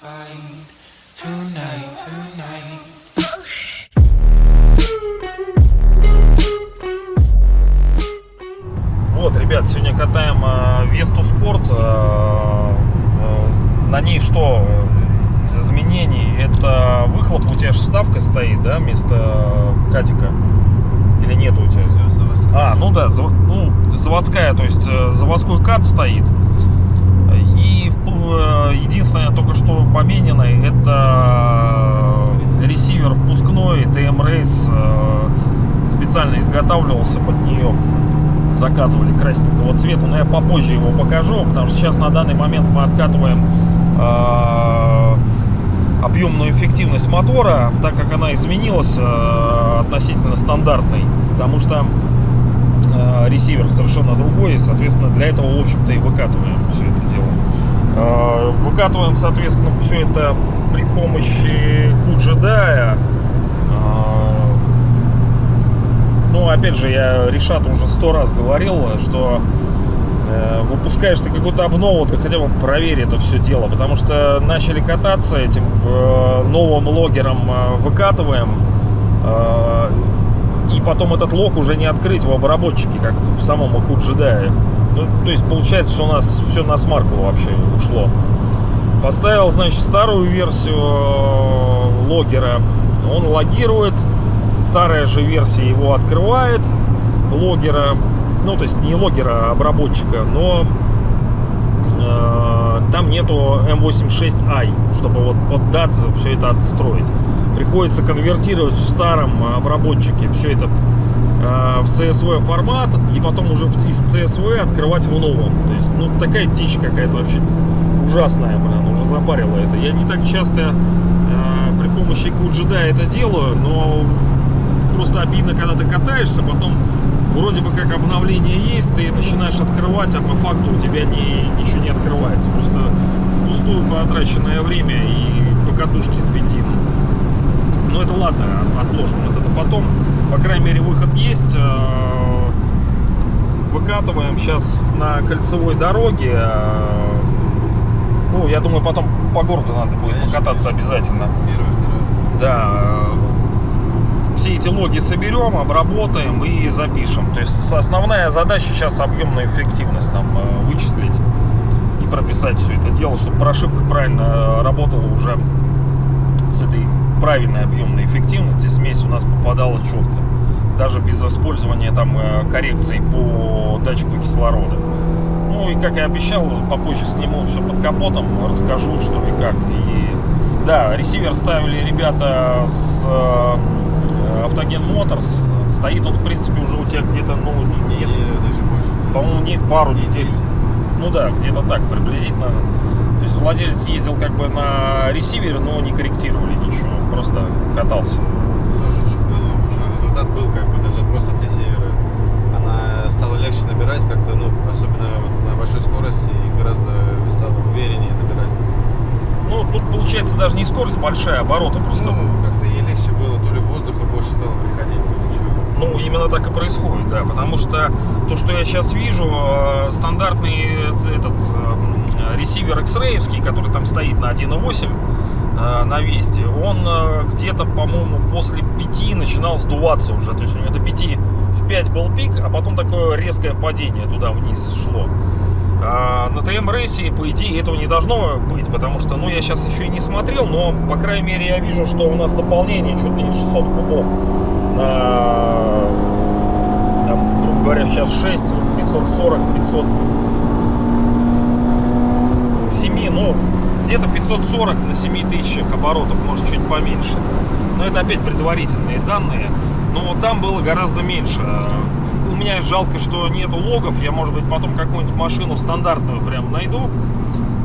find tonight, tonight. Вот, ребят, сегодня катаем э, Весту Спорт. Э, э, на ней что из изменений? Это выхлоп, у тебя же вставка стоит, да, вместо катика? Или нет у тебя? Все, заводское. А, ну да, зав- ну, заводская, то есть э, заводской кат стоит. Э, единственное только что помененное, это ресивер впускной, TM Race э, специально изготавливался под нее. Заказывали красненького цвета, но я попозже его покажу, потому что сейчас на данный момент мы откатываем э, объемную эффективность мотора, так как она изменилась э, относительно стандартной, потому что э, ресивер совершенно другой, и, соответственно, для этого, в общем-то, и выкатываем все это дело. Э, Выкатываем, соответственно, все это при помощи Куджедая. Ну, опять же, я Решату уже сто раз говорил, что э, выпускаешь ты какую-то обнову, ты хотя бы проверь это все дело, потому что начали кататься этим э, новым логером, э, выкатываем, э, и потом этот лог уже не открыть в обработчике, как в самом Акуджедае. Ну, то есть получается, что у нас все на смарку вообще ушло. Поставил, значит, старую версию э, логера, он логирует, старая же версия его открывает, логера, ну, то есть не логера, а обработчика, но э, там нету M86i, чтобы вот под дат все это отстроить. Приходится конвертировать в старом обработчике все это э, в CSV формат и потом уже из CSV открывать в новом. То есть, ну, такая дичь какая-то вообще ужасная, блин, уже запарила это. Я не так часто э, при помощи QGDA это делаю, но просто обидно, когда ты катаешься, потом вроде бы как обновление есть, ты начинаешь открывать, а по факту у тебя не, ничего не открывается. Просто впустую потраченное время и покатушки с бензином. Ну это ладно, от- отложим это потом. По крайней мере выход есть. Э, Выкатываем сейчас на кольцевой дороге. Э, Ну, я думаю, потом по городу надо будет Конечно, покататься обязательно. Второе. Да, э, все эти логи соберем, обработаем и запишем. То есть основная задача сейчас объемную эффективность нам вычислить и прописать все это дело, чтобы прошивка правильно работала уже с этой правильной объемной эффективности. Смесь у нас попадала четко. Даже без использования там э, коррекций по датчику кислорода. Ну и как я обещал, попозже сниму все под капотом, расскажу что и как. И да, ресивер ставили ребята с э, Автоген Motors. Стоит он, в принципе, уже у тебя где-то, ну, не- не- Неделю, даже больше. по-моему, не пару Не недель. 10. Ну да, где-то так приблизительно. То есть владелец ездил как бы на ресивере, но не корректировали ничего, просто катался. Тоже было уже. Результат был как бы даже просто от ресивера. Она стала легче набирать как-то, ну, особенно вот на большой скорости и гораздо стало увереннее набирать. Ну, тут получается даже не скорость большая, обороты просто. Ну, как-то ей легче было, то ли воздуха больше стало приходить, то ли чего. Ну, именно так и происходит, да, потому что то, что я сейчас вижу, э, стандартный этот э, ресивер X-Ray, который там стоит на 1.8 э, на Весте, он э, где-то, по-моему, после 5 начинал сдуваться уже, то есть у него до 5 в 5 был пик, а потом такое резкое падение туда вниз шло. А на ТМ рейсе, по идее, этого не должно быть, потому что, ну, я сейчас еще и не смотрел, но, по крайней мере, я вижу, что у нас наполнение чуть ли не 600 кубов на, там, грубо говоря, сейчас 6, 540, 500, 7, ну, где-то 540 на 7 тысячах оборотов, может, чуть поменьше. Но это опять предварительные данные. Но там было гораздо меньше. У меня жалко, что нету логов. Я, может быть, потом какую-нибудь машину стандартную прям найду.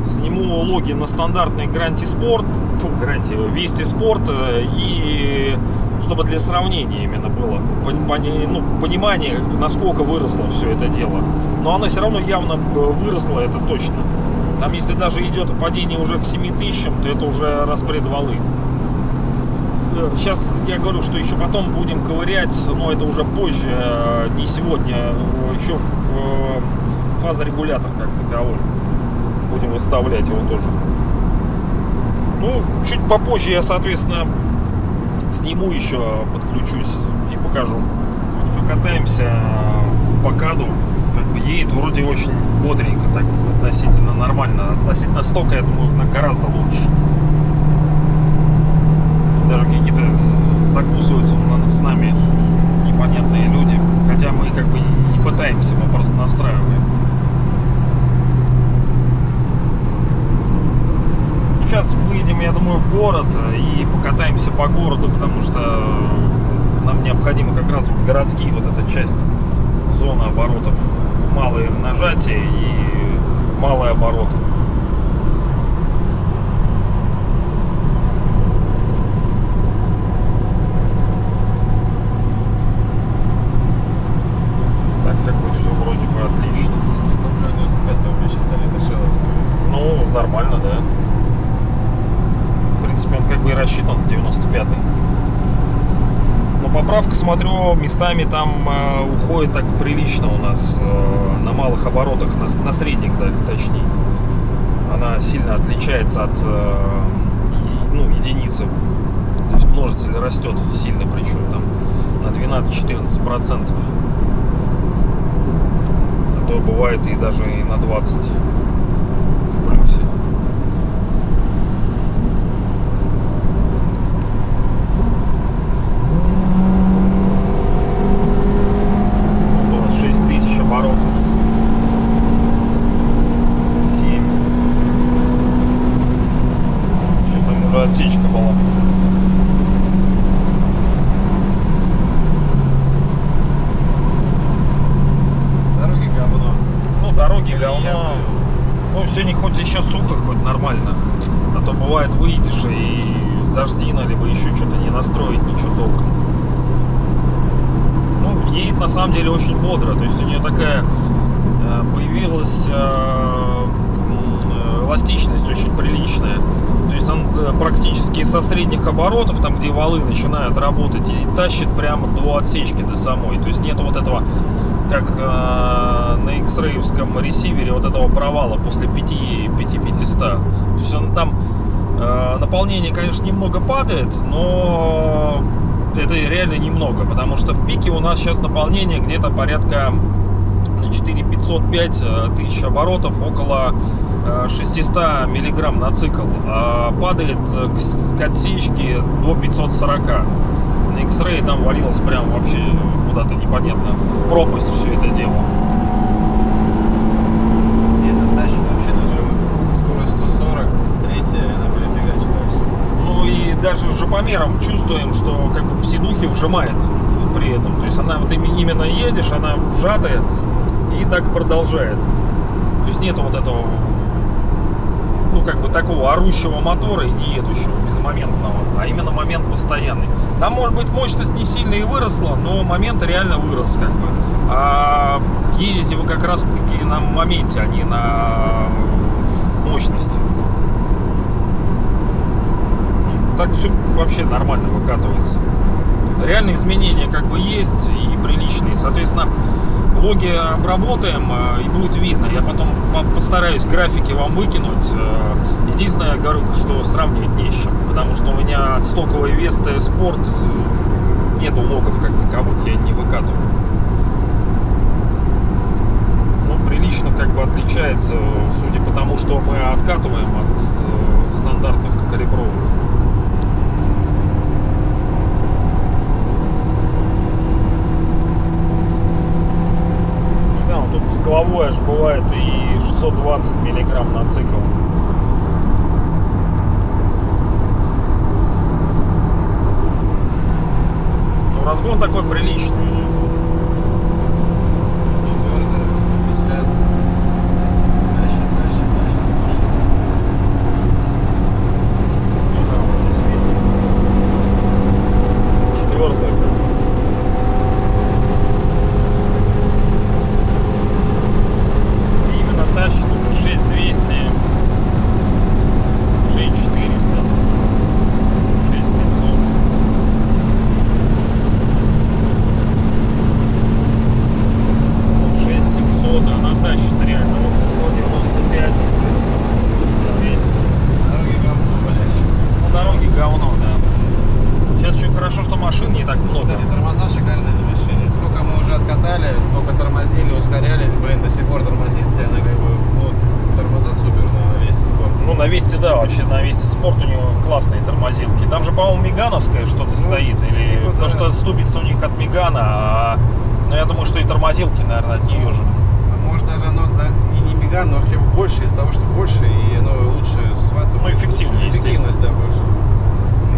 Сниму логи на стандартный Гранти Спорт, Гранти, Вести Спорт. э, И чтобы для сравнения именно было ну, понимание, насколько выросло все это дело. Но оно все равно явно э, выросло, это точно. Там, если даже идет падение уже к 7 тысячам, то это уже распред валы. Сейчас я говорю, что еще потом будем ковырять, но это уже позже, э, не сегодня, э, еще в э, фазорегулятор как таковой. Будем выставлять его тоже. Ну, чуть попозже я, соответственно, сниму еще, подключусь и покажу. Все катаемся по каду. Едет вроде очень бодренько, так относительно нормально. Относительно стока, я думаю, гораздо лучше. Даже какие-то закусываются на- с нами непонятные люди. Хотя мы как бы не пытаемся, мы просто настраиваем. Сейчас выйдем, я думаю, в город э, и покатаемся по городу, потому что э, нам необходимо как раз вот городские вот эта часть зоны оборотов. Малые нажатия и малые обороты. Так как бы все вроде бы отлично. Топлю 95 рублей сейчас залито Шеловскую. Ну, нормально, да. В принципе, он как бы и рассчитан на 95-й. Но поправка, смотрю, местами там э, уходит так прилично у нас э, малых оборотах, на, на средних, да, точнее. Она сильно отличается от э, ну, единицы. То есть множитель растет сильно, причем там на 12-14 процентов. А то бывает и даже и на 20 в плюсе. Около 6 тысяч оборотов. 7. Все, там уже отсечка была. Дороги говно. Ну, дороги Колея, говно. блин. Ну, сегодня хоть еще сухо, хоть нормально. А то бывает выйдешь и дождина, либо еще что-то не настроить, ничего толком. Ну, едет на самом деле очень бодро. То есть у нее такая э, появилась э, эластичность очень приличная. То есть он э, практически со средних оборотов, там где валы начинают работать, и тащит прямо до отсечки до самой. То есть нет вот этого, как э, на X-рейвском ресивере, вот этого провала после 5, 5500. То есть он там э, наполнение, конечно, немного падает, но это реально немного, потому что в пике у нас сейчас наполнение где-то порядка на 4505 э, тысяч оборотов, около э, 600 миллиграмм на цикл, а падает э, к отсечке до 540. На X-Ray там валилось прям вообще куда-то непонятно, в пропасть все это дело. Вообще даже скорость 140, третья, она были. Ну и даже жопомером чувствуем, что как бы в вжимает при этом. То есть она вот именно едешь, она вжатая и так продолжает. То есть нету вот этого, как бы такого орущего мотора и не едущего, безмоментного, а именно момент постоянный. Там может быть мощность не сильно и выросла, но момент реально вырос как бы. А едете вы как раз таки на моменте, а не на мощности. так все вообще нормально выкатывается. Реальные изменения как бы есть и приличные. Соответственно, логи обработаем э, и будет видно. Я потом по- постараюсь графики вам выкинуть. Э, Единственное, я говорю, что сравнивать не с чем. Потому что у меня от стоковой Весты Спорт э, нету логов как таковых, я не выкатываю. Ну, прилично как бы отличается, судя по тому, что мы откатываем от стандартных калибровок. Ну Да, вот тут цикловой аж бывает и 620 миллиграмм на цикл. Ну, разгон такой приличный. у него. Четвертая, 150. Тащит, тащит, тащит, 160. Ну да, вот здесь видно. Четвертая как бы. И именно тащит уже 6200, 6400, 6500. да, вообще на весь него классные тормозилки. Там же, по-моему, Мегановская что-то стоит. Или типа, потому да. что ступица у них от Мегана, а ну, я думаю, что и тормозилки, наверное, от нее же. Ну, Может даже оно да, и не меган, но хотя бы больше из того, что больше, и оно лучше схватывает. Ну, эффективнее, лучше, Эффективность, да, больше.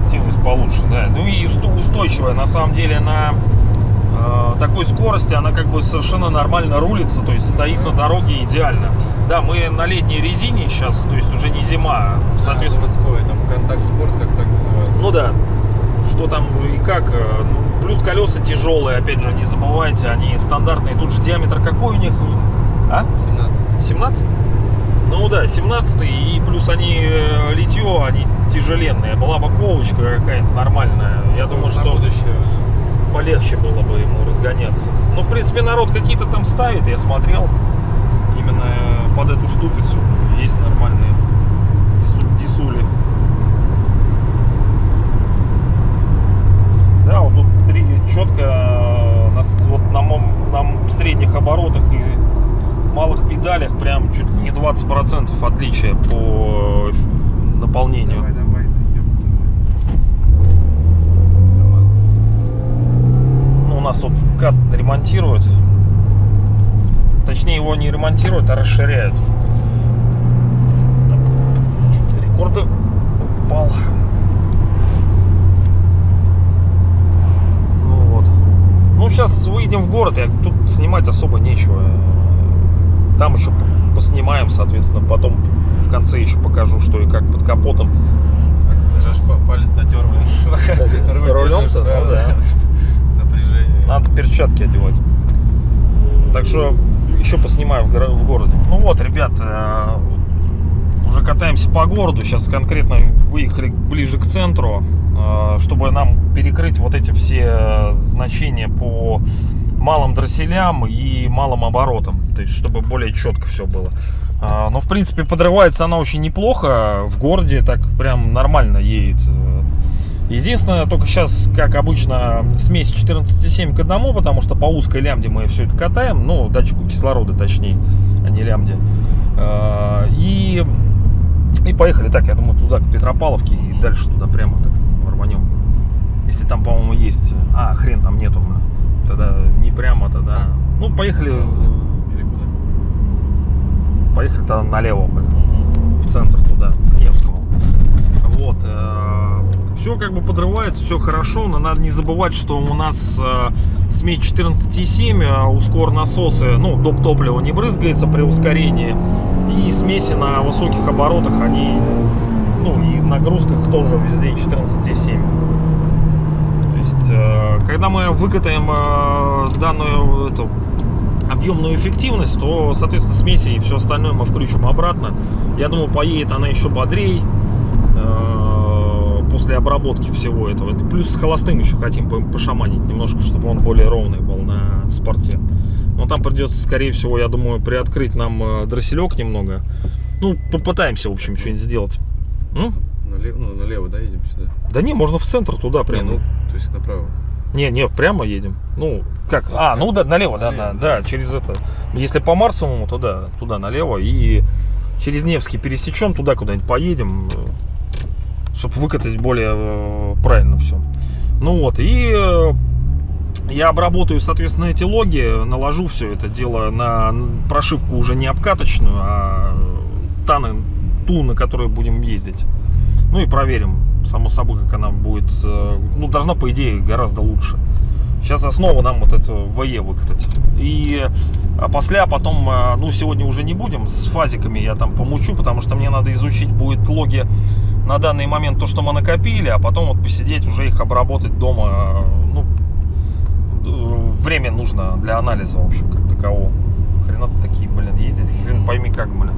Эффективность получше, да. Ну и устойчивая. На самом деле на такой скорости она как бы совершенно нормально рулится, то есть стоит на дороге идеально. Да, мы на летней резине сейчас, то есть уже не зима, соответственно. Заводской, там, контакт спорт, как так называется. Ну да, что там и как. э, ну, плюс колеса тяжелые, опять же, не забывайте, они стандартные. Тут же диаметр какой у них? 17. А? 17. 17? Ну да, 17 и плюс они э, литье, они тяжеленные. Была бы ковочка какая-то нормальная. Я думаю, на что будущее уже. Полегче было бы ему разгоняться. Ну, в принципе, народ какие-то там ставит, я смотрел. Именно под эту ступицу есть нормальные дису- дисули. Да, вот тут три, четко э, на, вот на, мом- на средних оборотах и малых педалях прям чуть ли не 20% отличия по э, наполнению. Давай, давай, ты ёпта. КамАЗ. Ну, у нас тут кат ремонтируют. Точнее, его не ремонтируют, а расширяют. Рекорды упал. Ну вот. Ну, сейчас выйдем в город, я тут снимать особо нечего. Там еще поснимаем, соответственно, потом в конце еще покажу, что и как под капотом. Даже аж па- палец натер, блин. Рулем-то? да. Надо перчатки одевать. Так что еще поснимаю в, горо- в городе. Ну вот, ребят, э, уже катаемся по городу. Сейчас конкретно выехали ближе к центру, э, чтобы нам перекрыть вот эти все э, значения по малым дросселям и малым оборотам. То есть, чтобы более четко все было. А, Но, в принципе, подрывается она очень неплохо. В городе так прям нормально едет. Единственное, только сейчас, как обычно, смесь 14,7 к 1, потому что по узкой лямде мы все это катаем, ну, датчику кислорода точнее, а не лямде. А, И, и поехали так, я думаю, туда, к Петропавловке, и дальше туда прямо так рванем. Если там, по-моему, есть... А, хрен там нету. Тогда не прямо, тогда... Ну, поехали, Или куда? поехали тогда налево, блин в центр туда, к Невскому. Все как бы подрывается, все хорошо, но надо не забывать, что у нас э, смесь 14,7, э, ускор насосы, ну, доп. топлива не брызгается при ускорении. И смеси на высоких оборотах, они, ну, и нагрузках тоже везде 14,7. То есть, э, когда мы выкатаем э, данную эту объемную эффективность, то, соответственно, смеси и все остальное мы включим обратно. Я думаю, поедет она еще бодрей э, после обработки всего этого. Плюс с холостым еще хотим по- пошаманить немножко, чтобы он более ровный был на спорте. Но там придется, скорее всего, я думаю, приоткрыть нам э, дросселек немного. Ну, попытаемся, в общем, что-нибудь сделать. М? Налево, ну, налево, да, едем сюда? Да не, можно в центр туда Не, прямо. ну, то есть направо. Не, не, прямо едем. Ну, как? А, ну да, налево, да, Налево, да, да, через это. Если по Марсовому, то да, туда налево. И через Невский пересечем, туда куда-нибудь поедем, чтобы выкатать более э, правильно все. Ну вот, и э, я обработаю, соответственно, эти логи, наложу все это дело на прошивку уже не обкаточную, а та, на- ту, на которой будем ездить. Ну и проверим, само собой, как она будет. э, Ну, должна, по идее, гораздо лучше. Сейчас основу нам вот это ВЕ выкатать. И а после, а потом, э, ну, сегодня уже не будем, с фазиками я там помучу, потому что мне надо изучить будет логи на данный момент, то, что мы накопили, а потом вот посидеть, уже их обработать дома. э, Ну, э, время нужно для анализа, в общем, как такового. Хрена такие, блин, ездить, хрен пойми как, блин.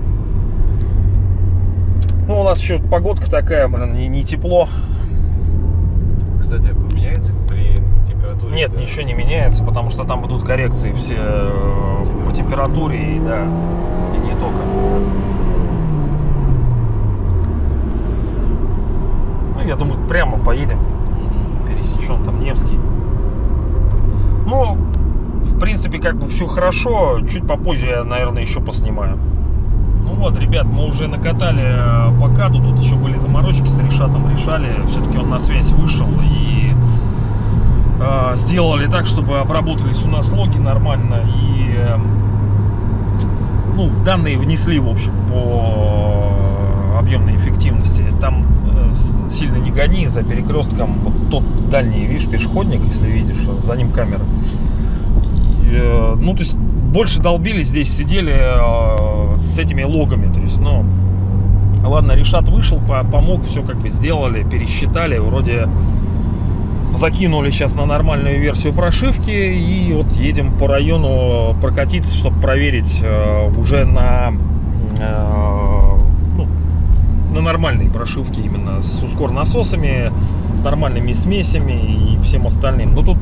Ну, у нас еще погодка такая, блин, не, не тепло. Кстати, поменяется при температуре? Нет, Да. ничего не меняется, потому что там будут коррекции все э, по температуре и да, и не только. Ну, я думаю, прямо поедем, Мгм. пересечем там Невский. Ну, в принципе, как бы все хорошо. Чуть попозже я, наверное, еще поснимаю. Ну вот, ребят, мы уже накатали э, по каду, тут еще были заморочки с решатом, решали. Все-таки он на связь вышел и э, сделали так, чтобы обработались у нас логи нормально и э, ну, данные внесли, в общем, по объемной эффективности. Там э, сильно не гони за перекрестком. Вот тот дальний, видишь, пешеходник, если видишь, за ним камера. Э, ну, то есть больше долбились здесь, сидели э, с этими логами. То есть, ну, ладно, Решат вышел, по- помог, все как бы сделали, пересчитали, вроде закинули сейчас на нормальную версию прошивки и вот едем по району прокатиться, чтобы проверить э, уже на э, ну, на нормальной прошивке именно с ускор насосами, с нормальными смесями и всем остальным. Но тут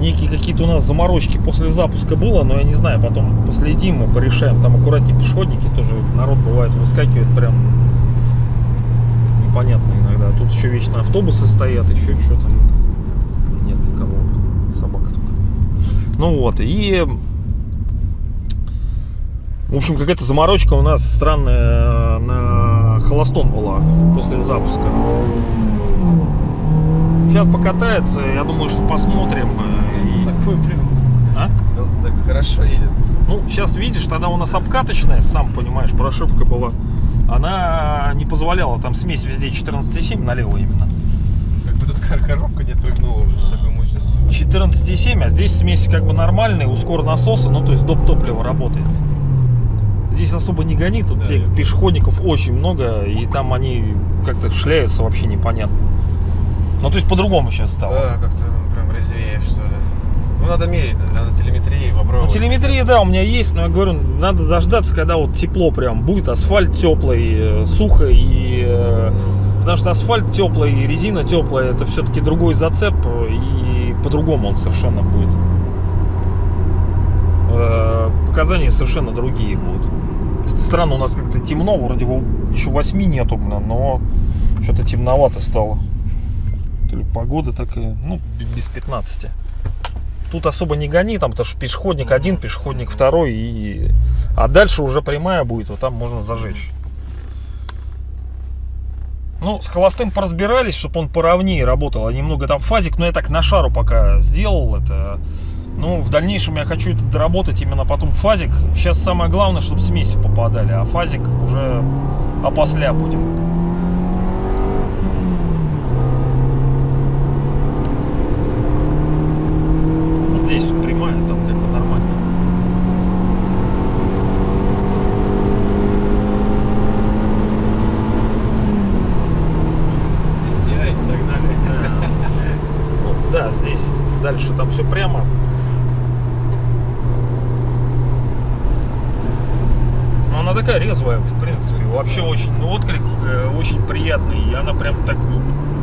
некие какие-то у нас заморочки после запуска было, но я не знаю, потом последим мы порешаем. Там аккуратнее пешеходники тоже народ бывает выскакивает прям непонятно иногда. Тут еще вечно автобусы стоят, еще что-то. Собака только. Ну вот, и... В общем, какая-то заморочка у нас странная на холостом была после запуска. Сейчас покатается, я думаю, что посмотрим. э, и- Такой прям. А? Так хорошо едет. Ну, сейчас видишь, тогда у нас обкаточная, сам понимаешь, прошивка была. Она не позволяла, там смесь везде 14,7 налево именно. Как бы тут кор- коробка не трыгнула уже с такой. 14,7, а здесь смесь как бы нормальная, ускор насоса, ну то есть доп. топлива работает. Здесь особо не гони, тут Да, пешеходников очень много, и там они как-то шляются вообще непонятно. Ну то есть по-другому сейчас стало. Да, как-то прям резвее, что ли. Ну, надо мерить, надо телеметрии Ну, попробовать. телеметрия, да, у меня есть, но я говорю, надо дождаться, когда вот тепло прям будет, асфальт теплый, э, сухо и... э, Потому что асфальт теплый, резина теплая, это все-таки другой зацеп, э, и по-другому он совершенно будет. Э, Показания совершенно другие будут. Странно, у нас как-то темно, вроде бы еще 8 нету, но что-то темновато стало. То ли погода такая, ну, без 15. Тут особо не гони, там, потому что пешеходник один, пешеходник второй, и... а дальше уже прямая будет, вот там можно зажечь. Ну, с холостым поразбирались, чтобы он поровнее работал, а немного там фазик, но я так на шару пока сделал это. Ну, в дальнейшем я хочу это доработать именно потом фазик. Сейчас самое главное, чтобы смеси попадали, а фазик уже опосля будем. Вот здесь вот прямая, там как бы нормально. STI, догнали. Вот, да, здесь дальше там все прямо. Но она такая резвая, в принципе. Вообще очень, ну, отклик э, очень приятный. И она прям так,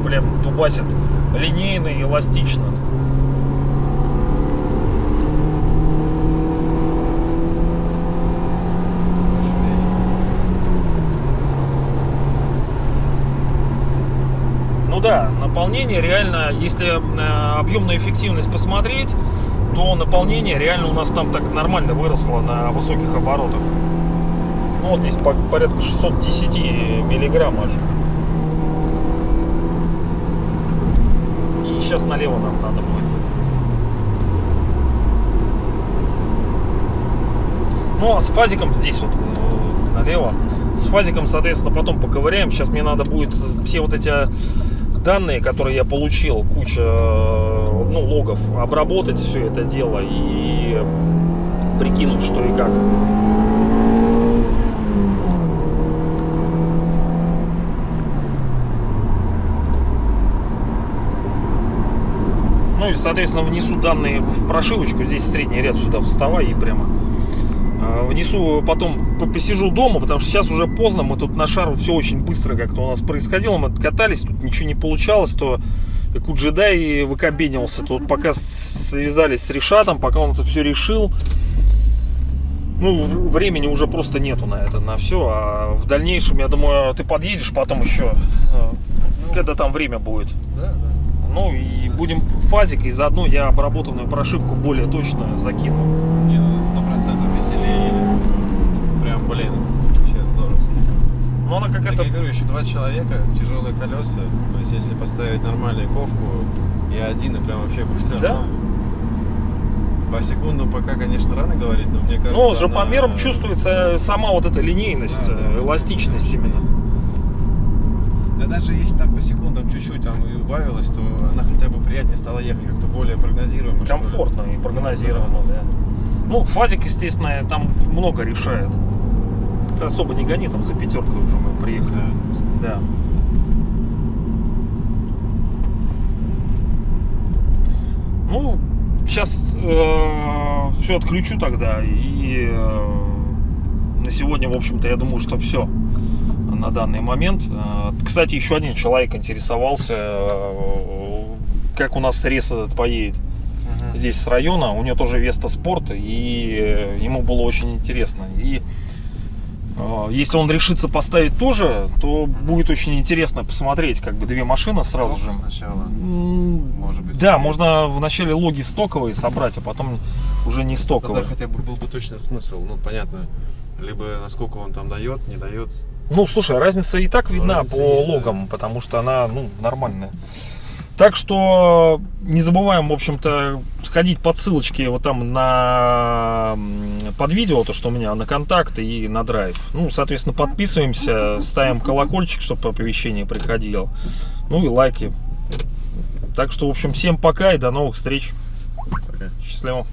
прям дубасит линейно и эластично. Ну да, наполнение реально, если э, объемную эффективность посмотреть, то наполнение реально у нас там так нормально выросло на высоких оборотах. Ну вот здесь по- порядка 610 миллиграмм аж. И сейчас налево нам надо будет. Ну а с фазиком здесь вот э, налево. С фазиком, соответственно, потом поковыряем. Сейчас мне надо будет все вот эти данные, которые я получил, куча э, ну, логов, обработать все это дело и прикинуть, что и как. Ну и, соответственно, внесу данные в прошивочку. Здесь средний ряд сюда вставай и прямо э, внесу, потом по- посижу дома, потому что сейчас уже поздно, мы тут на шару все очень быстро как-то у нас происходило, мы катались, тут ничего не получалось, то Куджедай выкобенился, тут пока связались с Решатом, пока он это все решил, ну, времени уже просто нету на это, на все, а в дальнейшем, я думаю, ты подъедешь потом еще, э, когда там время будет. Да, да. Ну и будем фазик, и заодно я обработанную прошивку более точно закину. Не, ну сто процентов веселее. Прям, блин, вообще Ну, она Так какая-то... я говорю, еще два человека, тяжелые колеса. То есть, если поставить нормальную ковку, и один, и прям вообще будет Да? нормально. По секунду пока, конечно, рано говорить, но мне кажется... Ну, с она- жопомером чувствуется сама вот эта линейность, Да, да. эластичность именно. Да даже если там по секундам чуть-чуть там и убавилось, то она хотя бы приятнее стала ехать, как-то более прогнозируемо. Комфортно и прогнозируемо, да. Ну, фазик, естественно, там много решает. Ты особо не гони, там за пятеркой уже мы приехали. Да. Да. Ну, сейчас все отключу тогда. И э, на сегодня, в общем-то, я думаю, что все на данный момент. Э, Кстати, еще один человек интересовался, э, как у нас рейс этот поедет здесь с района. У него тоже Веста Спорт, и э, ему было очень интересно. И если он решится поставить тоже, то будет очень интересно посмотреть, как бы две машины сразу Стоп же. Сначала. Может быть, Да, можно вначале логи стоковые собрать, а потом уже не Тогда стоковые. хотя бы был бы точно смысл. Ну, понятно, либо насколько он там дает, не дает. Ну, слушай, разница и так видна Разница по есть, да. логам, потому что она, ну, нормальная. Так что не забываем, в общем-то, сходить по ссылочке вот там на под видео, то, что у меня на контакт и на драйв. Ну, соответственно, подписываемся, ставим колокольчик, чтобы оповещение приходило. Ну и лайки. Так что, в общем, всем пока и до новых встреч. Пока. Счастливо.